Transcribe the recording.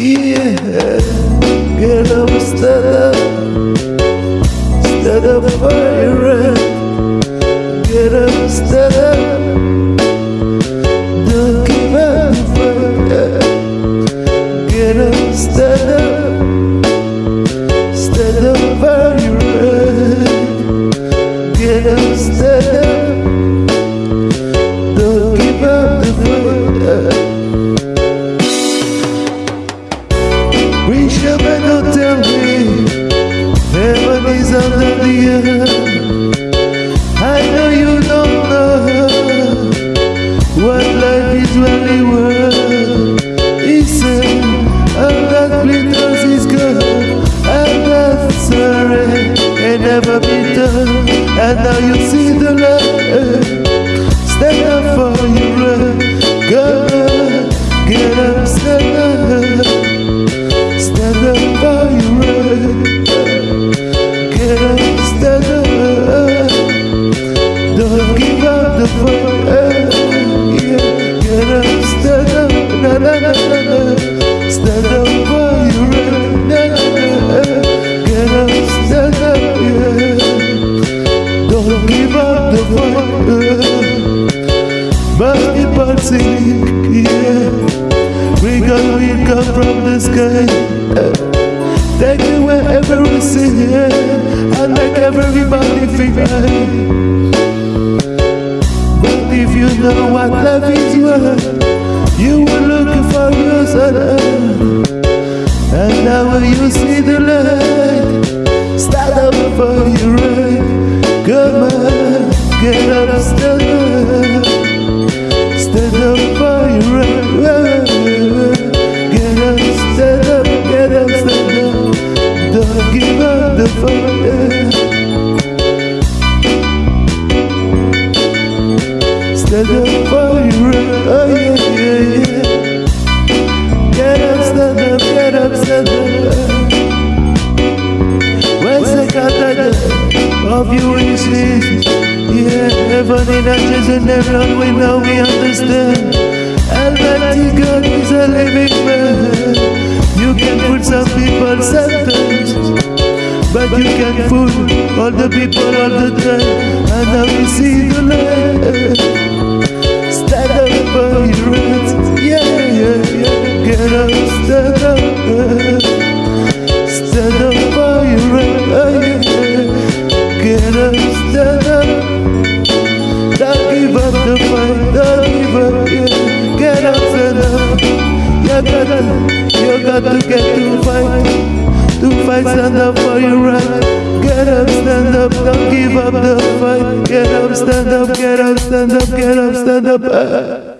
Yeah, Get up, stand up Stand up for your rent Get up, stand up Don't give up Get up, stand up Stand up for your rent Get up, stand up never done And now you see the light Stand up for your Go But yeah. We got we come from the sky Take you wherever we see And make everybody feel But if you know what love is worth You will look for yourself And now you see For your right Oh yeah, yeah, yeah Get up, stand up, get up, stand up Where's the God of you wishes? Yeah, heaven in ashes and everyone we know we understand. Almighty God is a living man. You can fool some people sometimes, but you can fool all the people all the time. And now we see the light. Got to get to fight, to fight, stand up for your right. Get up, stand up, don't give up the fight. Get up, stand up, get up, stand up, get up, stand up.